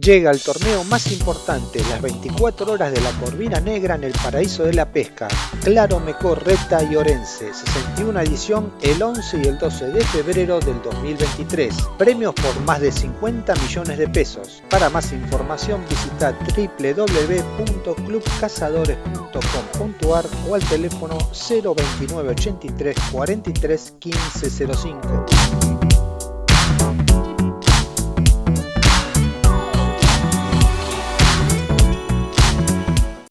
Llega el torneo más importante, las 24 horas de la Corvina Negra en el paraíso de la pesca. Claro Mecor, Reta y Orense, 61 edición el 11 y el 12 de febrero del 2023. Premios por más de 50 millones de pesos. Para más información visita www.clubcazadores.com.ar o al teléfono 029 83 43 15 05.